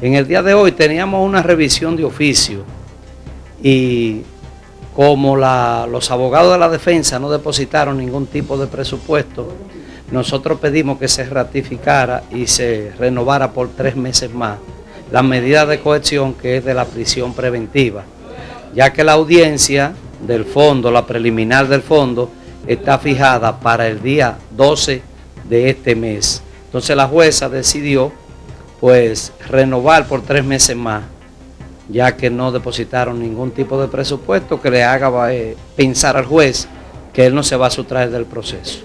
En el día de hoy teníamos una revisión de oficio y como los abogados de la defensa no depositaron ningún tipo de presupuesto, nosotros pedimos que se ratificara y se renovara por tres meses más la medida de cohesión que es de la prisión preventiva, ya que la audiencia del fondo, la preliminar del fondo, está fijada para el día 12 de este mes. Entonces la jueza decidió pues renovar por tres meses más, ya que no depositaron ningún tipo de presupuesto que le haga eh, pensar al juez que él no se va a sustraer del proceso.